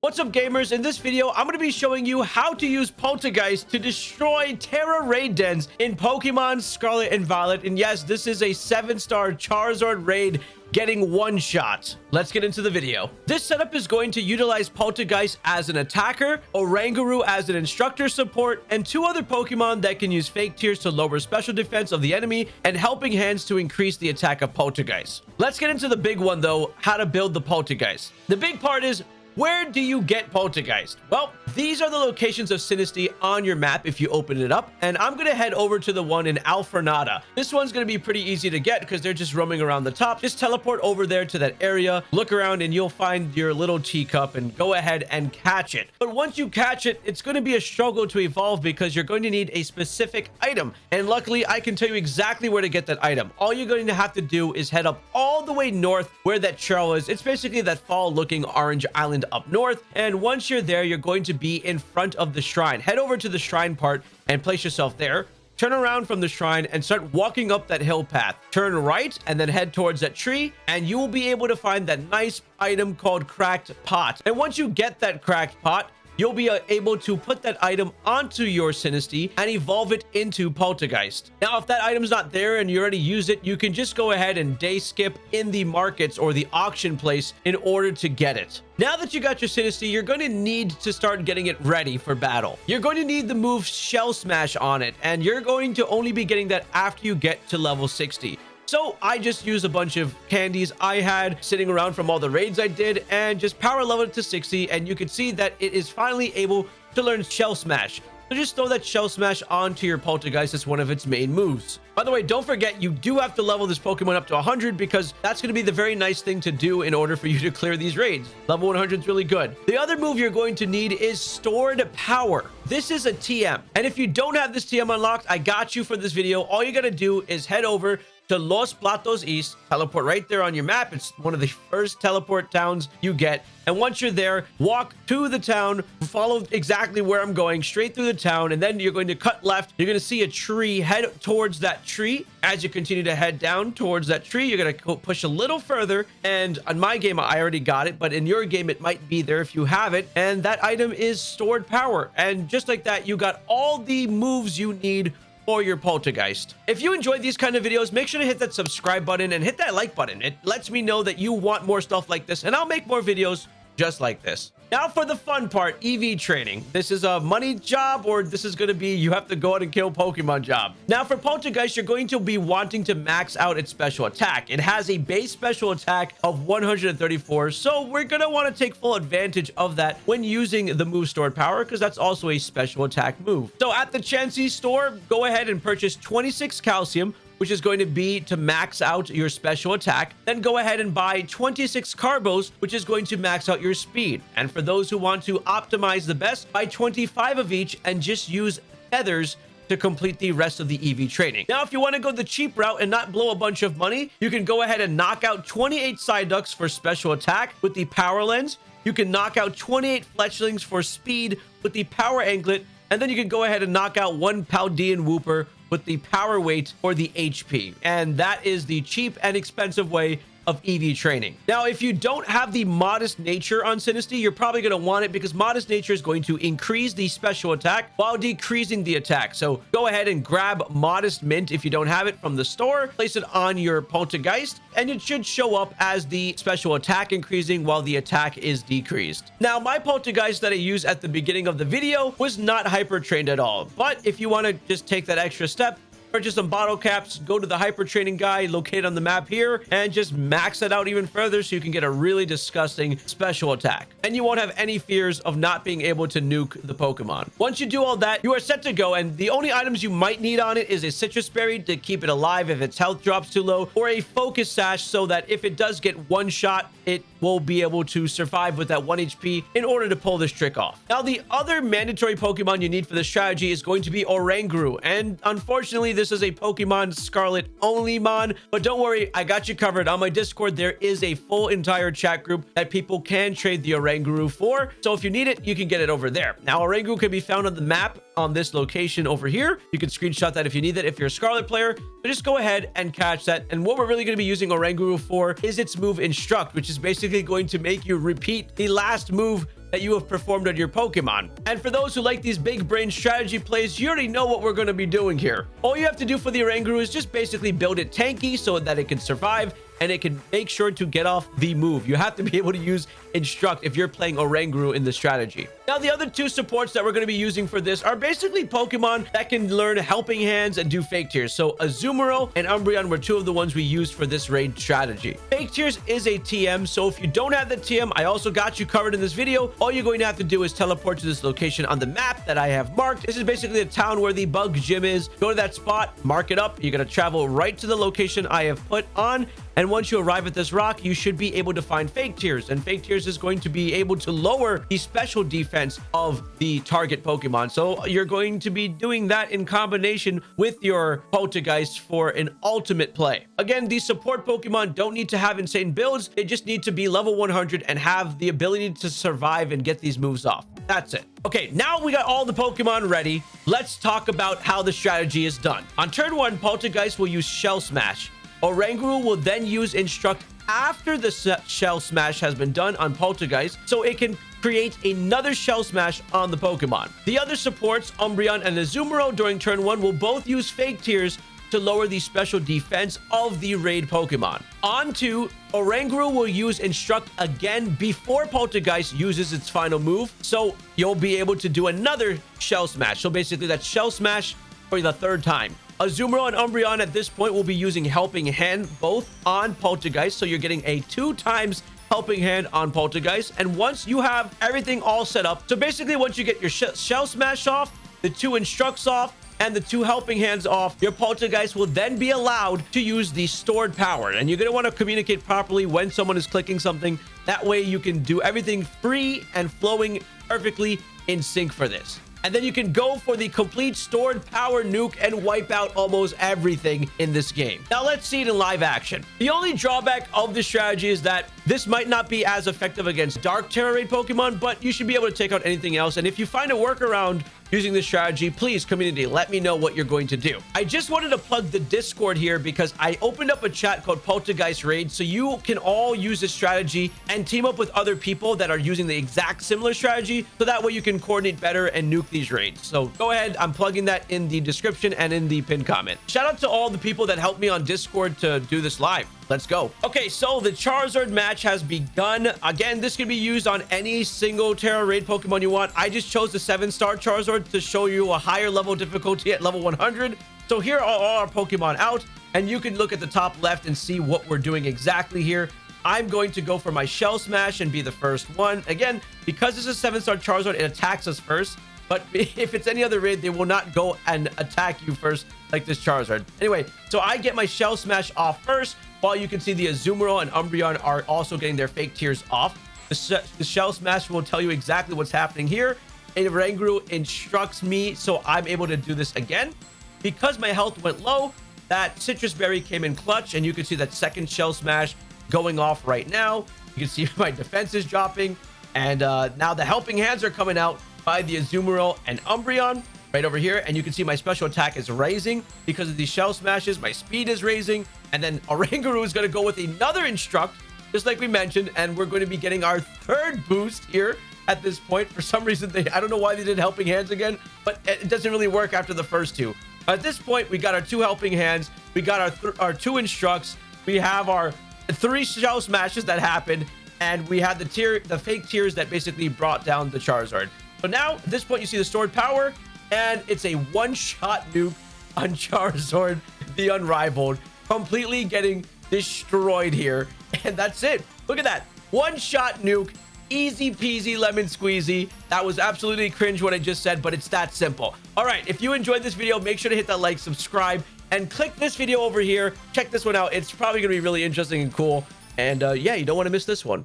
What's up gamers? In this video, I'm going to be showing you how to use Poltergeist to destroy Tera raid dens in Pokemon Scarlet and Violet. And yes, this is a 7-star Charizard raid getting one shot. Let's get into the video. This setup is going to utilize Poltergeist as an attacker, Oranguru as an instructor support, and two other Pokemon that can use fake tears to lower special defense of the enemy and helping hands to increase the attack of Poltergeist. Let's get into the big one though, how to build the Poltergeist. The big part is where do you get Poltergeist? Well, these are the locations of Sinistea on your map if you open it up. And I'm going to head over to the one in Alfornada. This one's going to be pretty easy to get because they're just roaming around the top. Just teleport over there to that area, look around, and you'll find your little teacup and go ahead and catch it. But once you catch it, it's going to be a struggle to evolve because you're going to need a specific item. And luckily, I can tell you exactly where to get that item. All you're going to have to do is head up all the way north where that trail is. It's basically that fall looking orange island up north. And once you're there, you're going to be in front of the shrine. Head over to the shrine part and place yourself there. Turn around from the shrine and start walking up that hill path. Turn right and then head towards that tree and you will be able to find that nice item called Cracked Pot. And once you get that Cracked Pot, you'll be uh, able to put that item onto your Sinistea and evolve it into Poltergeist. Now, if that item's not there and you already use it, you can just go ahead and day skip in the markets or the auction place in order to get it. Now that you got your Sinistea, you're going to need to start getting it ready for battle. You're going to need the move Shell Smash on it, and you're going to only be getting that after you get to level 60. So I just used a bunch of candies I had sitting around from all the raids I did and just power level it to 60. And you can see that it is finally able to learn Shell Smash. So just throw that Shell Smash onto your Poltergeist as one of its main moves. By the way, don't forget, you do have to level this Pokemon up to 100 because that's going to be the very nice thing to do in order for you to clear these raids. Level 100 is really good. The other move you're going to need is Stored Power. This is a TM. And if you don't have this TM unlocked, I got you for this video. All you got to do is head over to Los Platos East. Teleport right there on your map. It's one of the first teleport towns you get. And once you're there, walk to the town, follow exactly where I'm going, straight through the town, and then you're going to cut left. You're going to see a tree. Head towards that tree. As you continue to head down towards that tree, you're going to push a little further. And on my game, I already got it, but in your game, it might be there if you have it. And that item is stored power. And just like that, you got all the moves you need or your poltergeist. If you enjoyed these kind of videos, make sure to hit that subscribe button and hit that like button. It lets me know that you want more stuff like this and I'll make more videos just like this. Now for the fun part, EV training. This is a money job or this is going to be you have to go out and kill Pokemon job. Now for Poltergeist, you're going to be wanting to max out its special attack. It has a base special attack of 134, so we're going to want to take full advantage of that when using the move stored power because that's also a special attack move. So at the Chansey store, go ahead and purchase 26 calcium, which is going to be to max out your special attack. Then go ahead and buy 26 carbos, which is going to max out your speed. And for those who want to optimize the best, buy 25 of each and just use feathers to complete the rest of the EV training. Now, if you want to go the cheap route and not blow a bunch of money, you can go ahead and knock out 28 Psyducks for special attack with the power lens. You can knock out 28 fletchlings for speed with the power anklet. And then you can go ahead and knock out one Paldean Wooper with the power weight or the HP. And that is the cheap and expensive way of EV training. Now, if you don't have the modest nature on Sinistea, you're probably going to want it because modest nature is going to increase the special attack while decreasing the attack. So go ahead and grab modest mint if you don't have it from the store, place it on your poltergeist, and it should show up as the special attack increasing while the attack is decreased. Now, my poltergeist that I used at the beginning of the video was not hyper trained at all. But if you want to just take that extra step, purchase some bottle caps, go to the hyper training guy located on the map here, and just max it out even further so you can get a really disgusting special attack. And you won't have any fears of not being able to nuke the Pokemon. Once you do all that, you are set to go, and the only items you might need on it is a Sitrus Berry to keep it alive if its health drops too low, or a Focus Sash so that if it does get one shot, it will be able to survive with that 1 HP in order to pull this trick off. Now, the other mandatory Pokemon you need for this strategy is going to be Oranguru, and unfortunately, this is a Pokemon Scarlet only mon, but don't worry, I got you covered. On my Discord, there is a full entire chat group that people can trade the Oranguru for. So if you need it, you can get it over there. Now, Oranguru can be found on the map on this location over here. You can screenshot that if you need that if you're a Scarlet player, but just go ahead and catch that. And what we're really going to be using Oranguru for is its move Instruct, which is basically going to make you repeat the last move that you have performed on your Pokemon. And for those who like these big brain strategy plays, you already know what we're going to be doing here. All you have to do for the Oranguru is just basically build it tanky so that it can survive and it can make sure to get off the move. You have to be able to use Instruct if you're playing Oranguru in the strategy. Now, the other two supports that we're going to be using for this are basically Pokemon that can learn Helping Hands and do Fake Tears. So Azumarill and Umbreon were two of the ones we used for this raid strategy. Fake Tears is a TM, so if you don't have the TM, I also got you covered in this video. All you're going to have to do is teleport to this location on the map that I have marked. This is basically the town where the bug gym is. Go to that spot, mark it up. You're going to travel right to the location I have put on and once you arrive at this rock, you should be able to find Fake Tears. And Fake Tears is going to be able to lower the special defense of the target Pokemon. So you're going to be doing that in combination with your Poltergeist for an ultimate play. Again, these support Pokemon don't need to have insane builds. They just need to be level 100 and have the ability to survive and get these moves off. That's it. Okay, now we got all the Pokemon ready. Let's talk about how the strategy is done. On turn one, Poltergeist will use Shell Smash. Oranguru will then use Instruct after the Shell Smash has been done on Poltergeist, so it can create another Shell Smash on the Pokemon. The other supports, Umbreon and Azumarill during turn 1 will both use Fake Tears to lower the special defense of the raid Pokemon. On to Oranguru will use Instruct again before Poltergeist uses its final move, so you'll be able to do another Shell Smash. So basically, that's Shell Smash for the third time. Azumarill and Umbreon at this point will be using Helping Hand both on Poltergeist. So you're getting a two times helping hand on poltergeist and once you have everything all set up so basically once you get your sh shell smash off the two instructs off and the two helping hands off your poltergeist will then be allowed to use the stored power and you're going to want to communicate properly when someone is clicking something that way you can do everything free and flowing perfectly in sync for this and then you can go for the complete stored power nuke and wipe out almost everything in this game. Now let's see it in live action. The only drawback of this strategy is that this might not be as effective against Dark Tera Raid Pokemon, but you should be able to take out anything else. And if you find a workaround using this strategy, please, community, let me know what you're going to do. I just wanted to plug the Discord here because I opened up a chat called Poltergeist Raid, so you can all use this strategy and team up with other people that are using the exact similar strategy, so that way you can coordinate better and nuke these raids. So go ahead, I'm plugging that in the description and in the pinned comment. Shout out to all the people that helped me on Discord to do this live. Let's go. Okay, so the Charizard match has begun. Again, this can be used on any single Tera Raid Pokemon you want. I just chose the 7-star Charizard to show you a higher level difficulty at level 100. So here are all our Pokemon out, and you can look at the top left and see what we're doing exactly here. I'm going to go for my Shell Smash and be the first one. Again, because this is a 7-star Charizard, it attacks us first. But if it's any other raid, they will not go and attack you first like this Charizard. Anyway, so I get my Shell Smash off first, while you can see the Azumarill and Umbreon are also getting their fake tears off. The, the Shell Smash will tell you exactly what's happening here. Oranguru instructs me, so I'm able to do this again. Because my health went low, that Sitrus Berry came in clutch, and you can see that second Shell Smash going off right now. You can see my defense is dropping, and uh, now the helping hands are coming out by the Azumarill and Umbreon right over here. And you can see my special attack is raising because of these shell smashes. My speed is raising. And then Oranguru is going to go with another instruct, just like we mentioned. And we're going to be getting our third boost here at this point. For some reason, they I don't know why they did helping hands again, but it doesn't really work after the first two. At this point, we got our two helping hands. We got our, our two instructs. We have our three shell smashes that happened. And we had the tier, the fake tears that basically brought down the Charizard. So now, at this point, you see the stored power and it's a one-shot nuke on Charizard, the Unrivaled, completely getting destroyed here. And that's it. Look at that. One-shot nuke, easy peasy lemon squeezy. That was absolutely cringe what I just said, but it's that simple. All right, if you enjoyed this video, make sure to hit that like, subscribe, and click this video over here. Check this one out. It's probably going to be really interesting and cool. And uh, yeah, you don't want to miss this one.